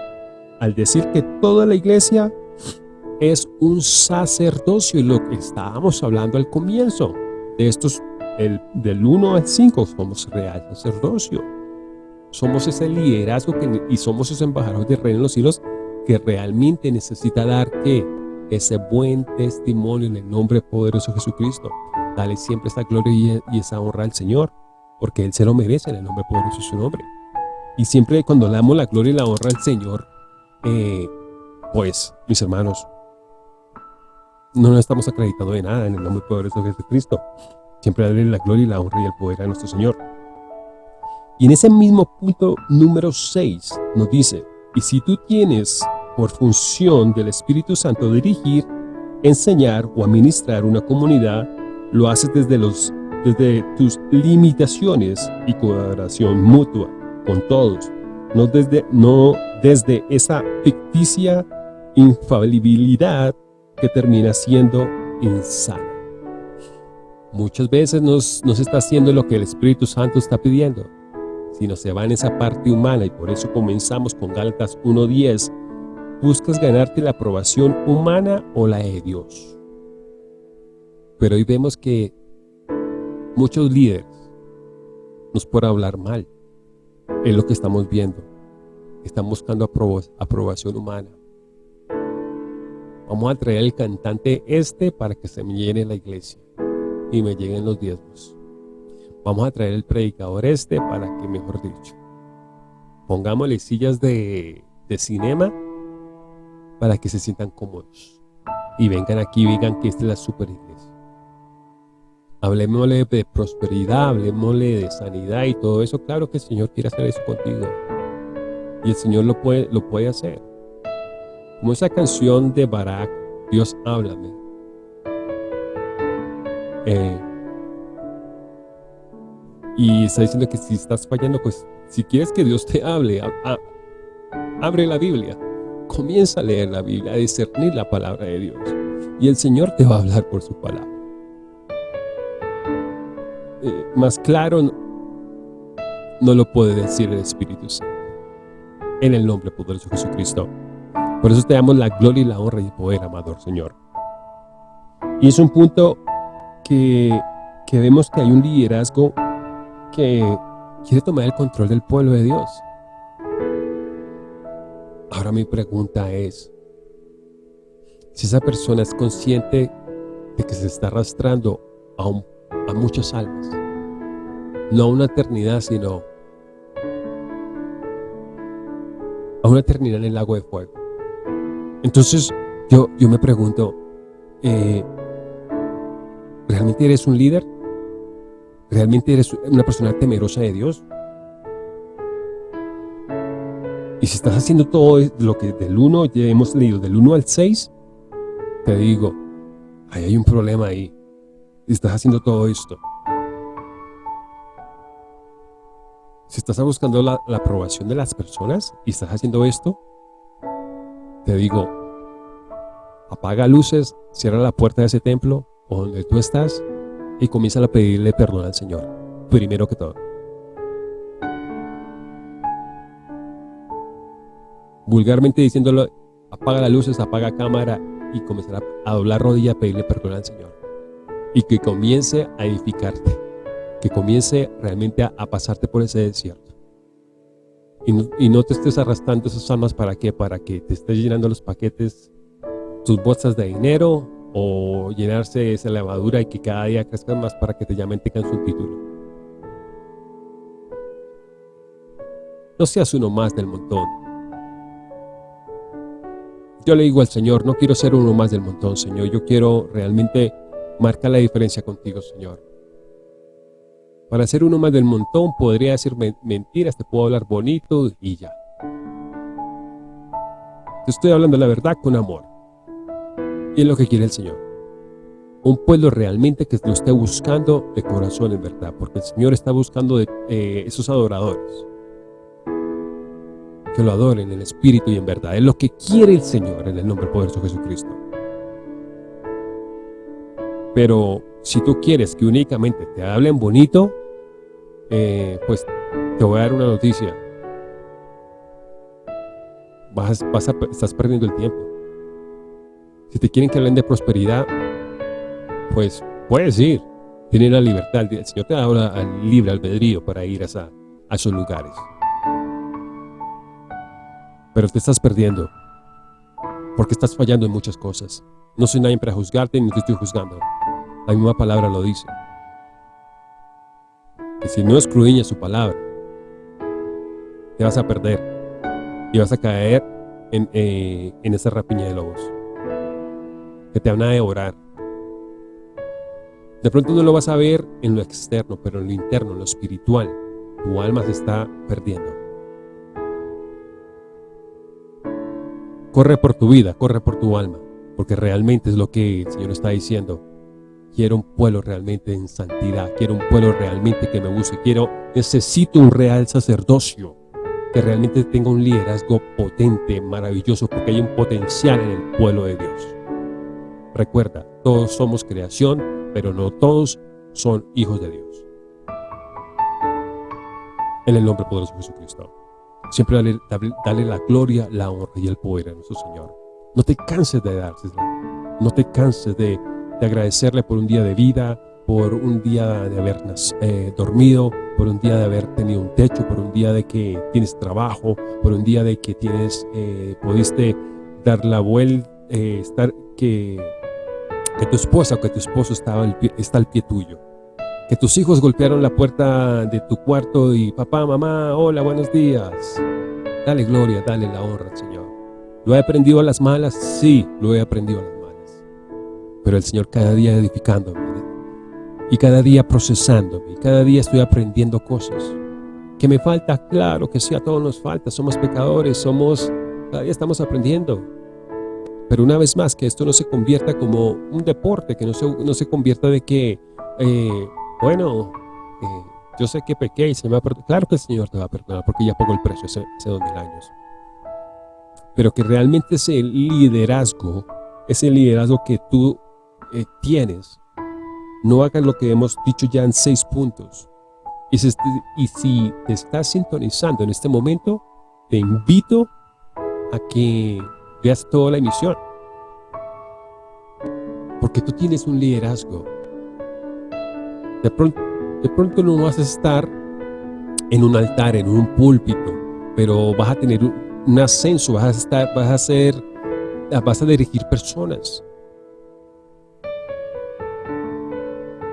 al decir que toda la iglesia es un sacerdocio, y lo que estábamos hablando al comienzo, de estos, el, del 1 al 5, somos real sacerdocio. Somos ese liderazgo que, y somos esos embajadores del reino de los cielos que realmente necesita dar que ese buen testimonio en el nombre poderoso de Jesucristo. Dale siempre esta gloria y esa honra al Señor, porque Él se lo merece en el nombre poderoso de su nombre. Y siempre cuando le damos la gloria y la honra al Señor, eh, pues, mis hermanos, no nos estamos acreditando de nada en el nombre poderoso de Jesucristo. Siempre darle la gloria y la honra y el poder a nuestro Señor. Y en ese mismo punto número 6 nos dice, y si tú tienes por función del Espíritu Santo dirigir, enseñar o administrar una comunidad, lo haces desde, los, desde tus limitaciones y colaboración mutua con todos, no desde, no desde esa ficticia infalibilidad que termina siendo insana. Muchas veces nos, nos está haciendo lo que el Espíritu Santo está pidiendo, sino se va en esa parte humana y por eso comenzamos con Gálatas 1.10, buscas ganarte la aprobación humana o la de Dios. Pero hoy vemos que muchos líderes nos pueden hablar mal. Es lo que estamos viendo. Están buscando aprobación humana. Vamos a traer al cantante este para que se me llene la iglesia y me lleguen los diezmos. Vamos a traer el predicador este para que, mejor dicho, pongámosle sillas de, de cinema para que se sientan cómodos. y vengan aquí y digan que esta es la super iglesia. Hablemosle de prosperidad, hablemosle de sanidad y todo eso. Claro que el Señor quiere hacer eso contigo. Y el Señor lo puede, lo puede hacer. Como esa canción de Barak, Dios háblame. Eh, y está diciendo que si estás fallando, pues si quieres que Dios te hable, abre la Biblia. Comienza a leer la Biblia, a discernir la palabra de Dios. Y el Señor te va a hablar por su palabra. Eh, más claro no, lo puede decir el Espíritu Santo. En el nombre poderoso de Jesucristo. Por eso te damos la gloria y la honra y el poder, amador Señor. Y es un punto que, que vemos que hay un liderazgo que quiere tomar el control del pueblo de Dios. Ahora mi pregunta es, si esa persona es consciente de que se está arrastrando a, a muchas almas, no a una eternidad, sino a una eternidad en el lago de fuego. Entonces, yo, yo me pregunto, eh, ¿realmente eres un líder? ¿Realmente eres una persona temerosa de Dios? Y si estás haciendo todo lo que del 1, ya hemos leído, del 1 al 6, te digo, ahí hay un problema ahí. Si estás haciendo todo esto. Si estás buscando la, la aprobación de las personas y estás haciendo esto, te digo, apaga luces, cierra la puerta de ese templo o donde tú estás y comienza a pedirle perdón al Señor, primero que todo. Vulgarmente diciéndolo, apaga las luces, apaga cámara y comenzar a, doblar rodilla a pedirle perdón al Señor. Y que comience a edificarte, que comience realmente a, pasarte por ese desierto. Y no, te estés arrastrando esas almas para qué, para que te estés llenando los paquetes, tus bolsas de dinero, o llenarse esa levadura y que cada día crezcan más para que te llamen, tengan su título. No seas uno más del montón. Yo le digo al Señor, no quiero ser uno más del montón, Señor. Yo quiero realmente marcar la diferencia contigo, Señor. Para ser uno más del montón podría decir mentiras, te puedo hablar bonito y ya. Te estoy hablando la verdad con amor. Y es lo que quiere el Señor. Un pueblo realmente que lo esté buscando de corazón en verdad, porque el Señor está buscando de, eh, esos adoradores. Que lo adoren en espíritu y en verdad. Es lo que quiere el Señor en el nombre poderoso de Jesucristo. Pero si tú quieres que únicamente te hablen bonito, eh, pues te voy a dar una noticia. Vas, vas a, estás perdiendo el tiempo. Si te quieren que hablen de prosperidad, pues puedes ir. Tienes la libertad. El Señor te da libre albedrío para ir a, a esos lugares. Pero te estás perdiendo. Porque estás fallando en muchas cosas. No soy nadie para juzgarte ni te estoy juzgando. La misma palabra lo dice. Que si no escudriñas su palabra, te vas a perder. Y vas a caer en, eh, en esa rapiña de lobos que te van a devorar. De pronto no lo vas a ver en lo externo, pero en lo interno, en lo espiritual, tu alma se está perdiendo. Corre por tu vida, corre por tu alma, porque realmente es lo que el Señor está diciendo. Quiero un pueblo realmente en santidad, quiero un pueblo realmente que me busque, quiero, necesito un real sacerdocio, que realmente tenga un liderazgo potente, maravilloso, porque hay un potencial en el pueblo de Dios. Recuerda, todos somos creación, pero no todos son hijos de Dios. En el nombre poderoso de Jesucristo. Siempre dale, dale, la gloria, la honra y el poder a nuestro Señor. No te canses de dársela. No te canses de, agradecerle por un día de vida, por un día de haber eh, dormido, por un día de haber tenido un techo, por un día de que tienes trabajo, por un día de que tienes, eh, pudiste dar la vuelta, eh, estar, que que tu esposa o que tu esposo está al, pie, está al pie tuyo. Que tus hijos golpearon la puerta de tu cuarto y papá, mamá, hola, buenos días. Dale gloria, dale la honra Señor. ¿Lo he aprendido a las malas? Sí, lo he aprendido a las malas. pero el Señor cada día edificándome y cada día procesándome y cada día estoy aprendiendo cosas. Que me falta, claro que sí, a todos nos falta, somos pecadores, somos, cada día estamos aprendiendo. Pero una vez más, que esto no se convierta como un deporte, que no se, no se convierta de que, eh, bueno, eh, yo sé que pequé y se me va a perdonar. Claro que el Señor te va a perdonar porque ya pagó el precio hace, hace dos mil años. Pero que realmente ese liderazgo, ese liderazgo que tú eh, tienes, no hagas lo que hemos dicho ya en seis puntos. Y si, y si te estás sintonizando en este momento, te invito a que veas toda la emisión. Porque tú tienes un liderazgo. De pronto, no vas a estar en un altar, en un púlpito, pero vas a tener un ascenso, vas a estar, vas a ser, vas a dirigir personas.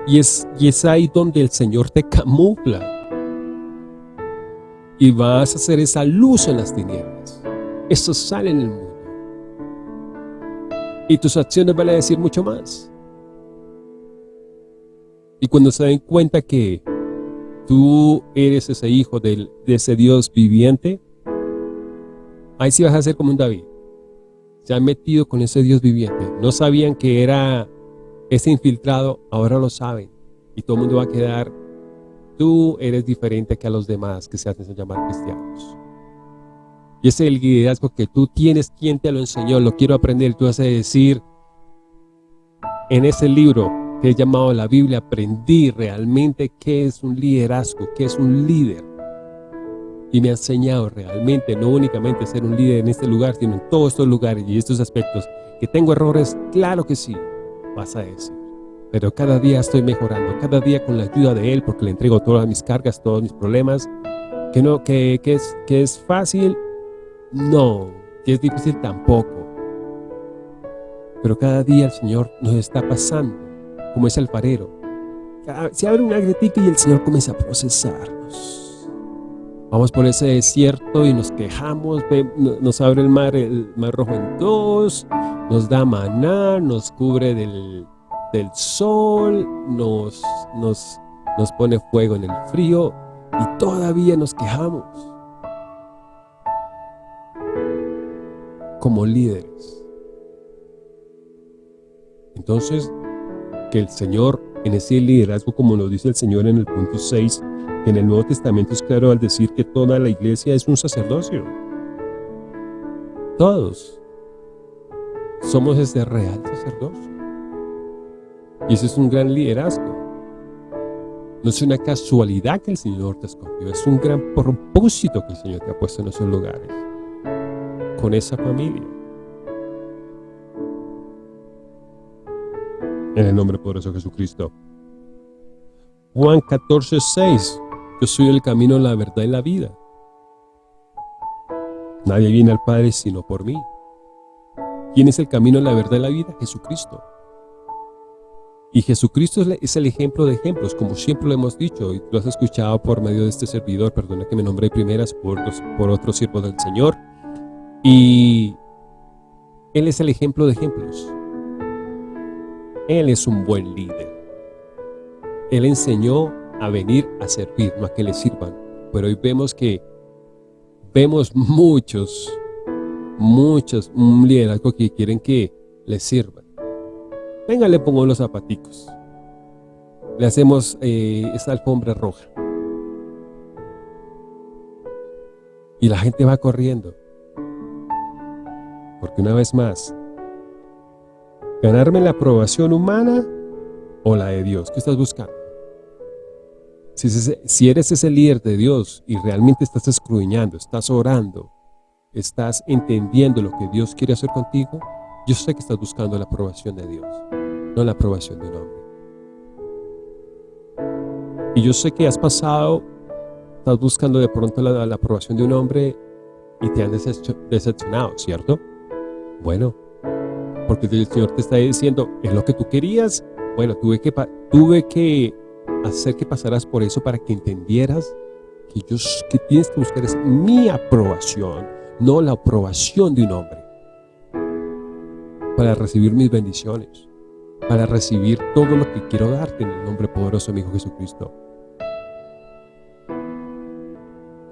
Y es, y es ahí donde el Señor te camufla. Y vas a hacer esa luz en las tinieblas. Eso sale en el mundo. Y tus acciones van a decir mucho más. Y cuando se den cuenta que tú eres ese hijo de, ese Dios viviente, ahí sí vas a ser como un David. Se han metido con ese Dios viviente. No sabían que era ese infiltrado, ahora lo saben. Y todo el mundo va a quedar, tú eres diferente que a los demás que se hacen llamar cristianos. Y ese es el liderazgo que tú tienes, ¿quién te lo enseñó? Lo quiero aprender. Tú vas a decir, en ese libro he llamado la Biblia, aprendí realmente qué es un liderazgo, qué es un líder. Y me ha enseñado realmente, no únicamente ser un líder en este lugar, sino en todos estos lugares y estos aspectos. ¿Que tengo errores? Claro que sí, vas a decir. Pero cada día estoy mejorando, cada día con la ayuda de Él, porque le entrego todas mis cargas, todos mis problemas. Que, no, que, que, es, que es fácil, no. Que es difícil, tampoco. Pero cada día el Señor nos está pasando como ese alfarero. Se abre una gritica y el Señor comienza a procesarnos. Vamos por ese desierto y nos quejamos, nos abre el mar, el mar rojo en dos, nos da maná, nos cubre del, del sol, nos, nos, nos pone fuego en el frío y todavía nos quejamos. Como líderes. Entonces, que el Señor, en ese liderazgo, como nos dice el Señor en el punto 6, en el Nuevo Testamento es claro al decir que toda la iglesia es un sacerdocio. Todos somos ese real sacerdocio. Y ese es un gran liderazgo. No es una casualidad que el Señor te escogió, es un gran propósito que el Señor te ha puesto en esos lugares, con esa familia. En el nombre poderoso de Jesucristo. Juan 14, 6. Yo soy el camino, la verdad y la vida. Nadie viene al Padre sino por mí. ¿Quién es el camino, la verdad y la vida? Jesucristo. Y Jesucristo es el ejemplo de ejemplos, como siempre lo hemos dicho, y lo has escuchado por medio de este servidor, perdona que me nombré primeras por, por otro siervo del Señor. Y Él es el ejemplo de ejemplos. Él es un buen líder. Él enseñó a venir a servir, no a que le sirvan. Pero hoy vemos que vemos muchos, muchos, un liderazgo que quieren que les sirvan. Venga, le pongo los zapaticos. Le hacemos eh, esta alfombra roja. Y la gente va corriendo. Porque una vez más, ¿Ganarme la aprobación humana o la de Dios? ¿Qué estás buscando? Si, eres ese líder de Dios y realmente estás escruñando, estás orando, estás entendiendo lo que Dios quiere hacer contigo, yo sé que estás buscando la aprobación de Dios, no la aprobación de un hombre. Y yo sé que has pasado, estás buscando de pronto la, la aprobación de un hombre y te han decepcionado, ¿cierto? Bueno, porque el Señor te está diciendo, es lo que tú querías, bueno, tuve que, tuve que hacer que pasaras por eso para que entendieras que, yo, que tienes que buscar es mi aprobación, no la aprobación de un hombre, para recibir mis bendiciones. para recibir todo lo que quiero darte en el nombre poderoso de mi Hijo Jesucristo.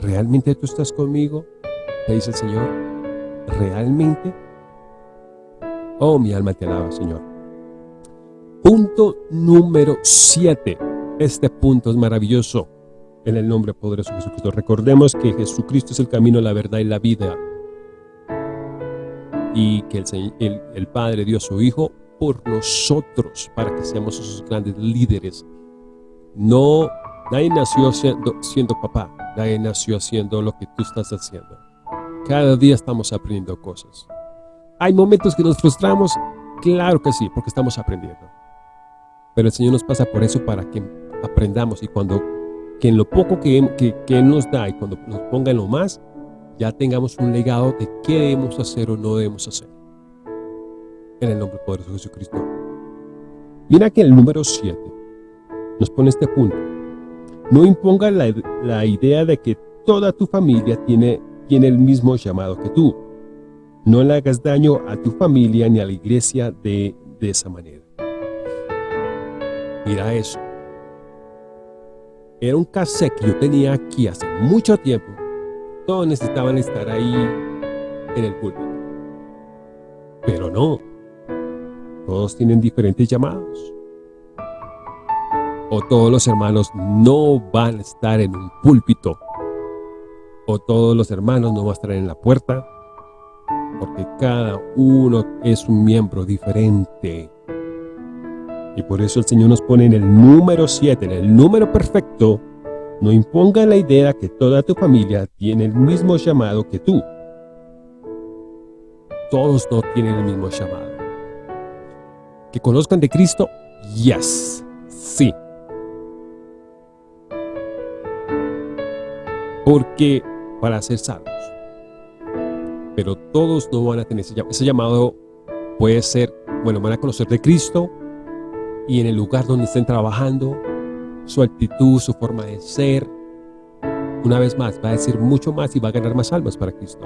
¿Realmente tú estás conmigo? Te dice el Señor. ¿Realmente? Oh, mi alma te alaba, Señor. Punto número 7. Este punto es maravilloso en el nombre poderoso de Jesucristo. Recordemos que Jesucristo es el camino, la verdad y la vida. Y que el, Padre dio a su Hijo por nosotros, para que seamos esos grandes líderes. No, nadie nació siendo papá, nadie nació haciendo lo que tú estás haciendo. Cada día estamos aprendiendo cosas. ¿Hay momentos que nos frustramos? Claro que sí, porque estamos aprendiendo. Pero el Señor nos pasa por eso para que aprendamos y cuando que en lo poco que, que, nos da y cuando nos ponga en lo más, ya tengamos un legado de qué debemos hacer o no debemos hacer. En el nombre poderoso de Jesucristo. Mira que el número 7 nos pone este punto. No imponga la, la idea de que toda tu familia tiene, tiene el mismo llamado que tú. No le hagas daño a tu familia ni a la iglesia de, de esa manera. Mira eso. Era un cassette que yo tenía aquí hace mucho tiempo. Todos necesitaban estar ahí en el púlpito. Pero no. Todos tienen diferentes llamados. O todos los hermanos no van a estar en un púlpito. O todos los hermanos no van a estar en la puerta. Porque cada uno es un miembro diferente. Y por eso el Señor nos pone en el número 7, en el número perfecto, no imponga la idea que toda tu familia tiene el mismo llamado que tú. Todos no tienen el mismo llamado. ¿Que conozcan de Cristo? Yes, sí. Porque para ser salvos. Pero todos no van a tener ese llamado. Ese llamado puede ser, bueno, van a conocer de Cristo, y en el lugar donde estén trabajando, su actitud, su forma de ser, una vez más, va a decir mucho más y va a ganar más almas para Cristo.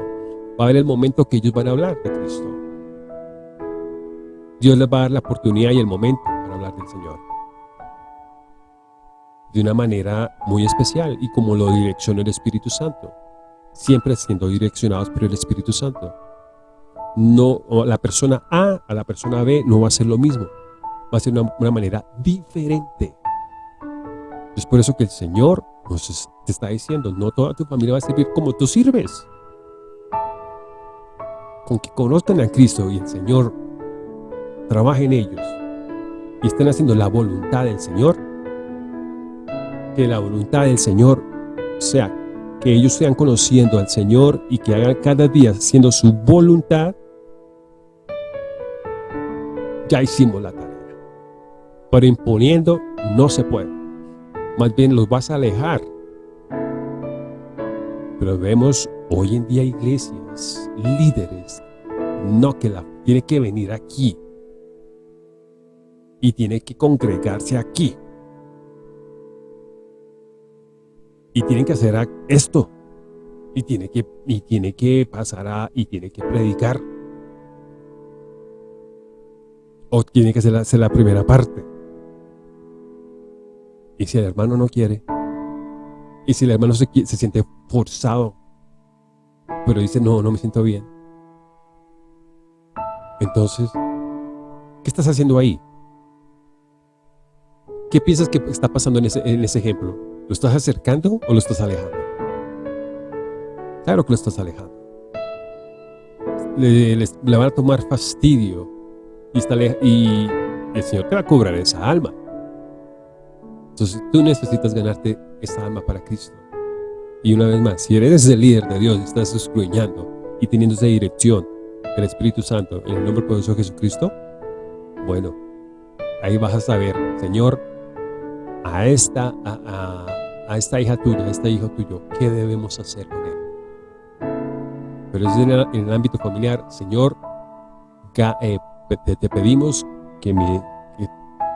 Va a haber el momento que ellos van a hablar de Cristo. Dios les va a dar la oportunidad y el momento para hablar del Señor. De una manera muy especial y como lo direcciona el Espíritu Santo. Siempre siendo direccionados por el Espíritu Santo. No, la persona A a la persona B no va a ser lo mismo va a ser una, una manera diferente. Es por eso que el Señor nos está diciendo, no toda tu familia va a servir como tú sirves. Con que conozcan a Cristo y el Señor trabaje en ellos y estén haciendo la voluntad del Señor, que la voluntad del Señor sea que ellos sean conociendo al Señor y que hagan cada día siendo su voluntad, ya hicimos la tarea pero imponiendo no se puede. Más bien los vas a alejar. Pero vemos hoy en día iglesias, líderes, no que la tiene que venir aquí y tiene que congregarse aquí. Y tienen que hacer esto. Y tiene que, y tiene que pasar a, y tiene que predicar. O tiene que hacer la primera parte. Y si el hermano no quiere, y si el hermano se, se siente forzado, pero dice, no, no me siento bien. Entonces, ¿qué estás haciendo ahí? ¿Qué piensas que está pasando en ese, en ese ejemplo? ¿Lo estás acercando o lo estás alejando? Claro que lo estás alejando. Le, van a tomar fastidio y, está, y el Señor te va a cobrar esa alma. Entonces tú necesitas ganarte esa alma para Cristo. Y una vez más, si eres el líder de Dios y estás escruñando y teniendo esa dirección del Espíritu Santo en el nombre poderoso de Jesucristo, bueno, ahí vas a saber, Señor, a esta, a, esta hija tuya, a este hijo tuyo, ¿qué debemos hacer con él? Pero es en el, ámbito familiar, Señor, eh, te, pedimos que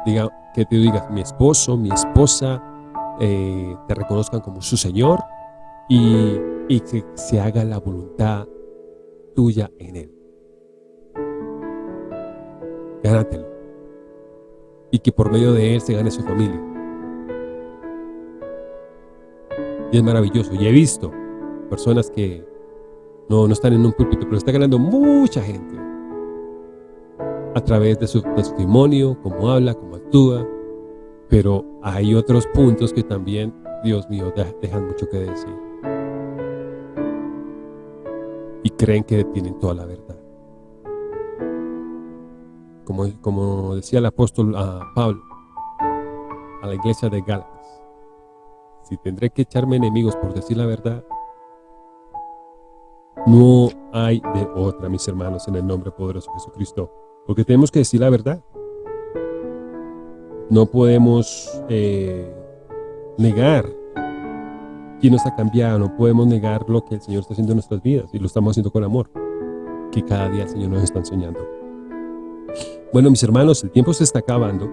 diga, que te digas mi esposo, mi esposa, eh, te reconozcan como su Señor y, y que se haga la voluntad tuya en Él. Gánatelo. y que por medio de él se gane su familia. Y es maravilloso. Y he visto personas que no, no están en un púlpito, pero está ganando mucha gente a través de su testimonio, cómo habla, cómo actúa. Pero hay otros puntos que también, Dios mío, dejan mucho que decir. Y creen que tienen toda la verdad. Como, como decía el apóstol a Pablo, a la iglesia de Gálatas, si tendré que echarme enemigos por decir la verdad, no hay de otra, mis hermanos, en el nombre poderoso de Jesucristo. Porque tenemos que decir la verdad. No podemos eh, negar quién nos ha cambiado, no podemos negar lo que el Señor está haciendo en nuestras vidas y lo estamos haciendo con amor, que cada día el Señor nos está enseñando. Bueno, mis hermanos, el tiempo se está acabando.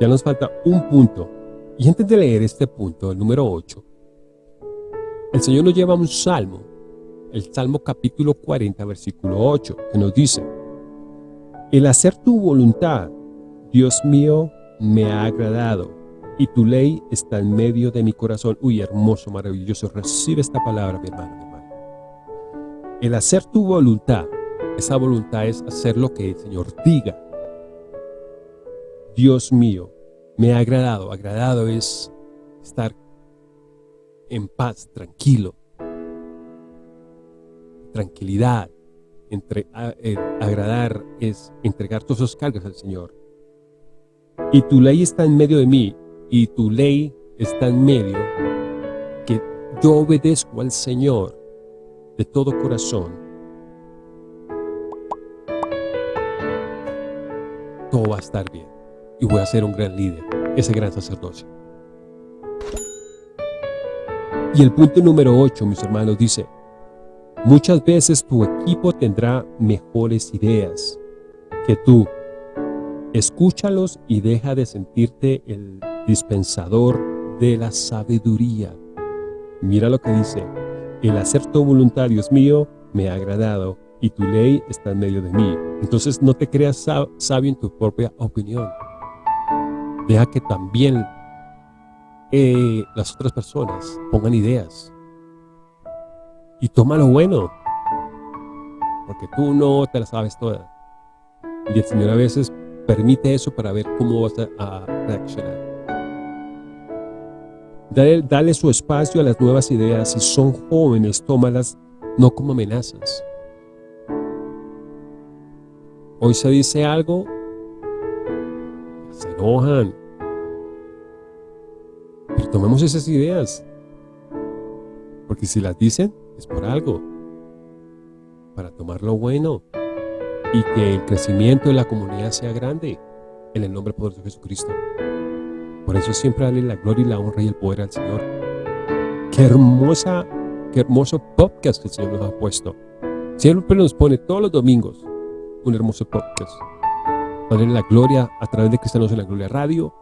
Ya nos falta un punto. Y antes de leer este punto, el número 8, el Señor nos lleva a un salmo, el Salmo capítulo 40, versículo 8, que nos dice, El hacer tu voluntad, Dios mío, me ha agradado, y tu ley está en medio de mi corazón. Uy, hermoso, maravilloso, recibe esta palabra, mi hermano, mi hermano. El hacer tu voluntad, esa voluntad es hacer lo que el Señor diga. Dios mío, me ha agradado. Agradado es estar en paz, tranquilo. Tranquilidad. Eh, agradar es entregar todos esos cargos al Señor. Y tu ley está en medio de mí, y tu ley está en medio, que yo obedezco al Señor de todo corazón todo va a estar bien y voy a ser un gran líder, ese gran sacerdocio. Y el punto número 8, mis hermanos, dice, muchas veces tu equipo tendrá mejores ideas que tú. Escúchalos y deja de sentirte el dispensador de la sabiduría. Mira lo que dice, el hacer tu voluntad, Dios mío, me ha agradado y tu ley está en medio de mí. Entonces no te creas sabio en tu propia opinión. Deja que también eh, las otras personas pongan ideas. Y toma lo bueno. Porque tú no te la sabes toda. Y el Señor a veces permite eso para ver cómo vas a, reaccionar. Dale, dale su espacio a las nuevas ideas. Si son jóvenes, tómalas no como amenazas, Hoy se dice algo, se enojan. Pero tomemos esas ideas. Porque si las dicen, es por algo. Para tomar lo bueno. Y que el crecimiento de la comunidad sea grande. En el nombre poderoso de Jesucristo. Por eso siempre dale la gloria y la honra y el poder al Señor. Qué hermosa, qué hermoso podcast que el Señor nos ha puesto. Siempre nos pone todos los domingos un hermoso podcast. Poner la gloria a través de Cristianos en la Gloria Radio,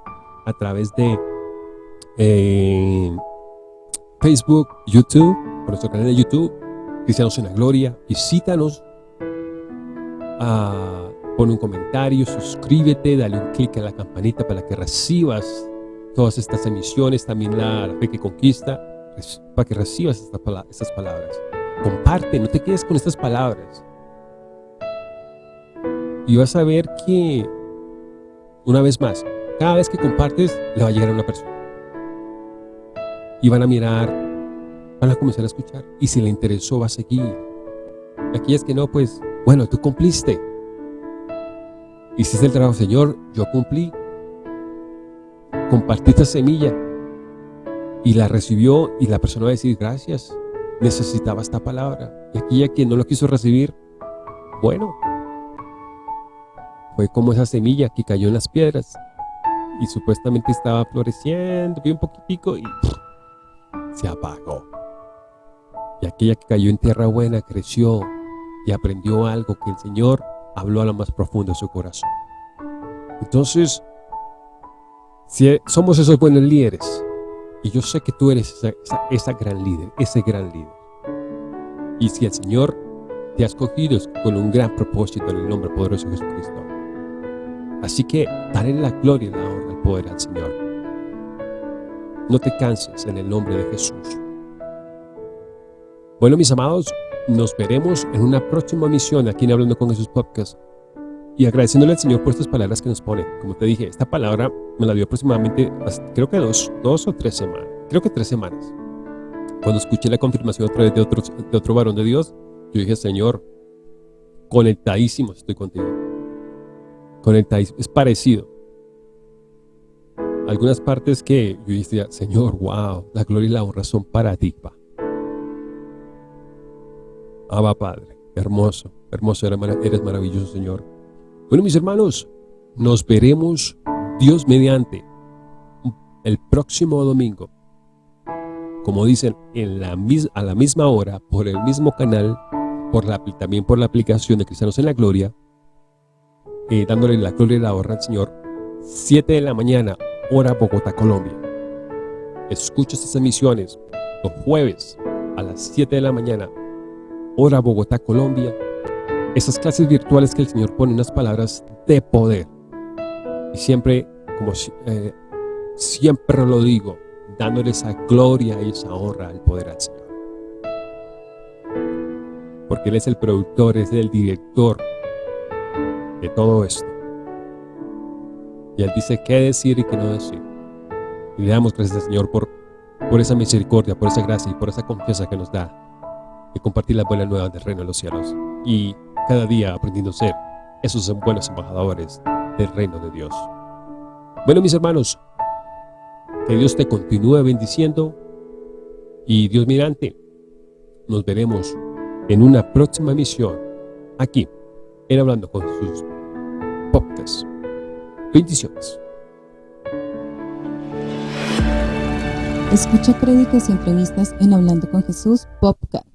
a través de eh, Facebook, YouTube, por nuestro canal de YouTube, Cristianos en la Gloria. Visítanos, ah, pon un comentario, suscríbete, dale un clic a la campanita para que recibas todas estas emisiones, también la, fe que conquista, para que recibas estas palabras. Comparte, no te quedes con estas palabras. Y vas a ver que, una vez más, cada vez que compartes, le va a llegar a una persona. Y van a mirar, van a comenzar a escuchar. Y si le interesó, va a seguir. Aquí es que no, pues, bueno, tú cumpliste. Hiciste el trabajo, Señor, yo cumplí. Compartiste semilla. Y la recibió y la persona va a decir, gracias, necesitaba esta palabra. Y aquí a quien no lo quiso recibir, bueno, fue como esa semilla que cayó en las piedras y supuestamente estaba floreciendo, bien poquitico y se apagó. Y aquella que cayó en tierra buena creció y aprendió algo que el Señor habló a lo más profundo de su corazón. Entonces, si somos esos buenos líderes, y yo sé que tú eres esa gran líder, ese gran líder. Y si el Señor te ha escogido con un gran propósito en el nombre poderoso de Jesucristo, Así que dale la gloria y la honra, el poder al Señor. No te canses en el nombre de Jesús. Bueno, mis amados, nos veremos en una próxima misión aquí en Hablando con Jesús Podcast. Y agradeciéndole al Señor por estas palabras que nos pone. Como te dije, esta palabra me la dio aproximadamente, creo que dos, dos o tres semanas. Creo que tres semanas. Cuando escuché la confirmación otra vez de otro, de otro varón de Dios, yo dije, Señor, conectadísimo estoy contigo. Conectadísimo. Es parecido. Algunas partes que yo dije, Señor, wow, la gloria y la honra son para ti, pa. Abba Padre, hermoso, hermoso, eres maravilloso, Señor. Bueno, mis hermanos, nos veremos Dios mediante el próximo domingo. Como dicen, en la, a la misma hora, por el mismo canal, por la, también por la aplicación de Cristianos en la Gloria, eh, dándole la gloria y la honra al Señor, 7 de la mañana, hora Bogotá, Colombia. Escucha estas emisiones los jueves a las 7 de la mañana, hora Bogotá, Colombia, esas clases virtuales que el Señor pone unas palabras de poder. Y siempre, como eh, siempre lo digo, dándole esa gloria y esa honra al poder al Señor. Porque Él es el productor, es el director de todo esto. Y Él dice qué decir y qué no decir. Y le damos gracias al Señor por, por esa misericordia, por esa gracia y por esa confianza que nos da de compartir las buenas nuevas del reino de los cielos. Y cada día aprendiendo a ser esos buenos embajadores del reino de Dios. Bueno, mis hermanos, que Dios te continúe bendiciendo y Dios mirante, nos veremos en una próxima misión aquí en Hablando con sus podcasts. Bendiciones. Escucha créditos y entrevistas en Hablando con Jesús Podcast.